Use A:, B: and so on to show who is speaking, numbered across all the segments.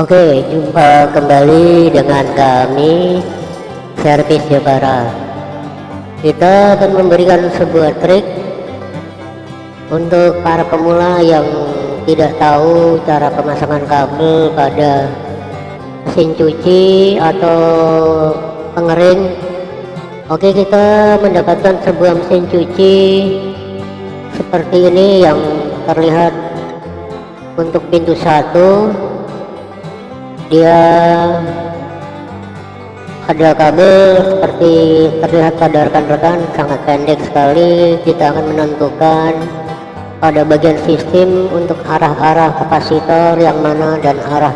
A: Oke, jumpa kembali dengan kami Servis Jepara. Kita akan memberikan sebuah trik untuk para pemula yang tidak tahu cara pemasangan kabel pada mesin cuci atau pengering. Oke, kita mendapatkan sebuah mesin cuci seperti ini yang terlihat untuk pintu satu dia ada kabel seperti terlihat pada rekan-rekan sangat pendek sekali. Kita akan menentukan pada bagian sistem untuk arah-arah kapasitor yang mana dan arah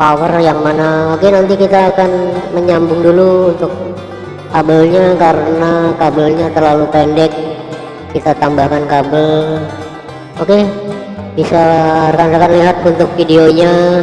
A: power yang mana. Oke nanti kita akan menyambung dulu untuk kabelnya karena kabelnya terlalu pendek. Kita tambahkan kabel. Oke bisa rekan-rekan lihat untuk videonya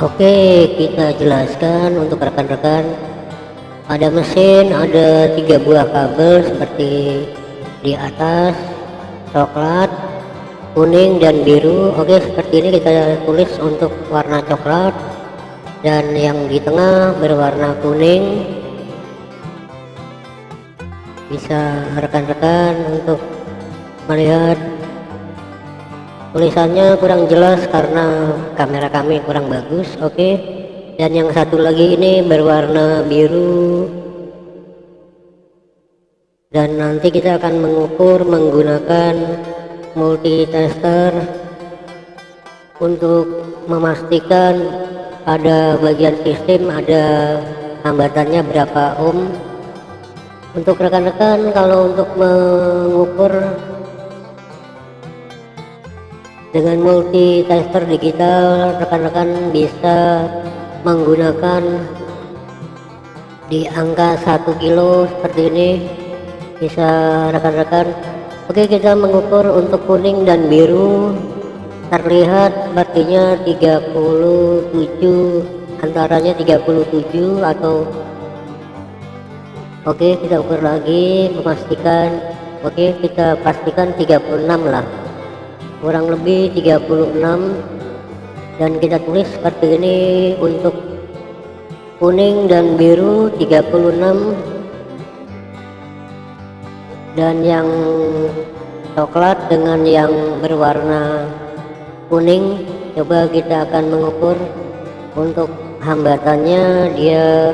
A: Oke kita jelaskan untuk rekan-rekan. Ada mesin ada tiga buah kabel seperti di atas coklat kuning dan biru. Oke seperti ini kita tulis untuk warna coklat. Dan yang di tengah berwarna kuning. Bisa rekan-rekan untuk melihat tulisannya kurang jelas karena kamera kami kurang bagus oke okay. dan yang satu lagi ini berwarna biru dan nanti kita akan mengukur menggunakan multitester untuk memastikan pada bagian sistem ada hambatannya berapa ohm untuk rekan-rekan kalau untuk mengukur dengan multitester digital rekan-rekan bisa menggunakan di angka 1 kilo seperti ini. Bisa rekan-rekan. Oke kita mengukur untuk kuning dan biru. Terlihat artinya 37 antaranya 37 atau oke kita ukur lagi memastikan. Oke kita pastikan 36 lah kurang lebih 36 dan kita tulis seperti ini untuk kuning dan biru 36 dan yang coklat dengan yang berwarna kuning coba kita akan mengukur untuk hambatannya. Dia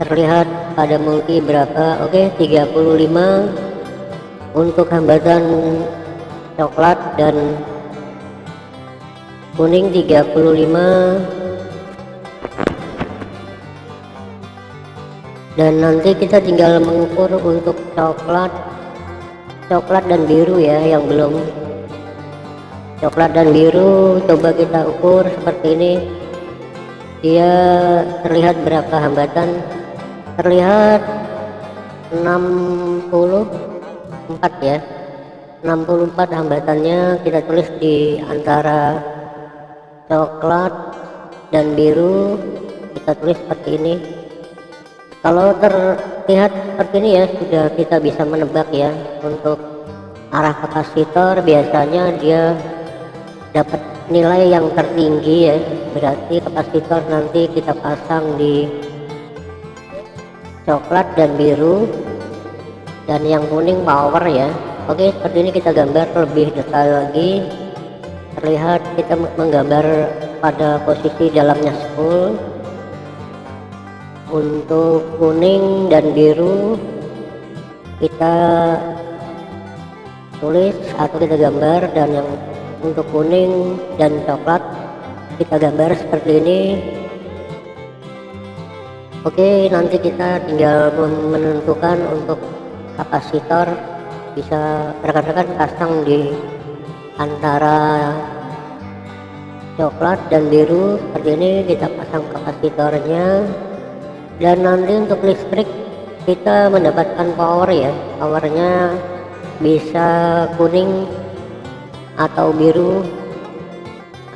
A: terlihat pada multi berapa? Oke 35 untuk hambatan coklat dan kuning 35 dan nanti kita tinggal mengukur untuk coklat coklat dan biru ya yang belum. Coklat dan biru coba kita ukur seperti ini. Dia terlihat berapa hambatan? Terlihat 64 ya 64 hambatannya kita tulis di antara coklat dan biru. Kita tulis seperti ini. Kalau terlihat seperti ini ya sudah kita bisa menebak ya. Untuk arah kapasitor biasanya dia dapat nilai yang tertinggi ya. Berarti kapasitor nanti kita pasang di coklat dan biru. Dan yang kuning power ya oke seperti ini kita gambar lebih detail lagi. Terlihat kita menggambar pada posisi dalamnya spool untuk kuning dan biru kita tulis atau kita gambar dan yang untuk kuning dan coklat kita gambar seperti ini. Oke nanti kita tinggal menentukan untuk kapasitor bisa rekan-rekan pasang di antara coklat dan biru. Seperti ini kita pasang kapasitornya. Dan nanti untuk listrik kita mendapatkan power ya. Powernya bisa kuning atau biru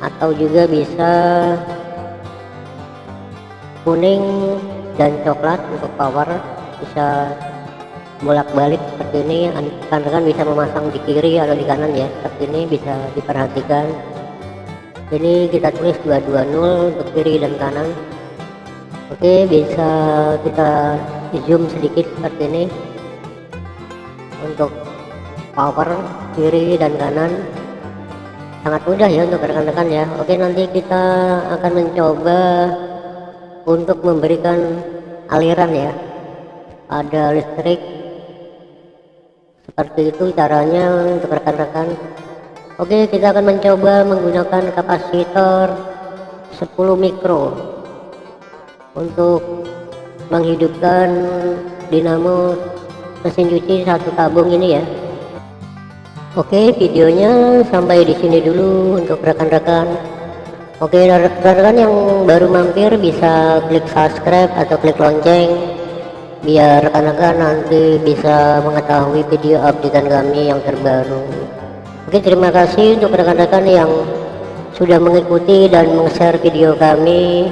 A: atau juga bisa kuning dan coklat untuk power. Bisa bolak-balik seperti ini rekan-rekan bisa memasang di kiri atau di kanan ya. Seperti ini bisa diperhatikan. Ini kita tulis 220 untuk kiri dan kanan. Oke bisa kita zoom sedikit seperti ini. Untuk power kiri dan kanan. Sangat mudah ya untuk rekan-rekan ya. Oke nanti kita akan mencoba untuk memberikan aliran ya. Ada listrik seperti itu caranya untuk rekan-rekan. Oke kita akan mencoba menggunakan kapasitor 10 mikro untuk menghidupkan dinamo mesin cuci satu tabung ini ya. Oke videonya sampai di sini dulu untuk rekan-rekan. Oke rekan-rekan yang baru mampir bisa klik subscribe atau klik lonceng biar rekan-rekan nanti bisa mengetahui video updatean kami yang terbaru. Oke terima kasih untuk rekan-rekan yang sudah mengikuti dan meng-share video kami